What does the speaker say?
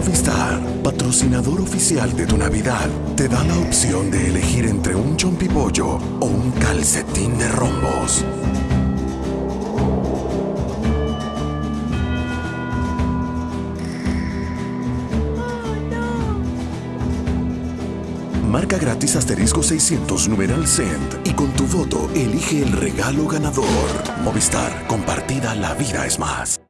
Movistar, patrocinador oficial de tu Navidad, te da la opción de elegir entre un chompipollo o un calcetín de rombos. Marca gratis asterisco 600 numeral cent y con tu voto elige el regalo ganador. Movistar, compartida la vida es más.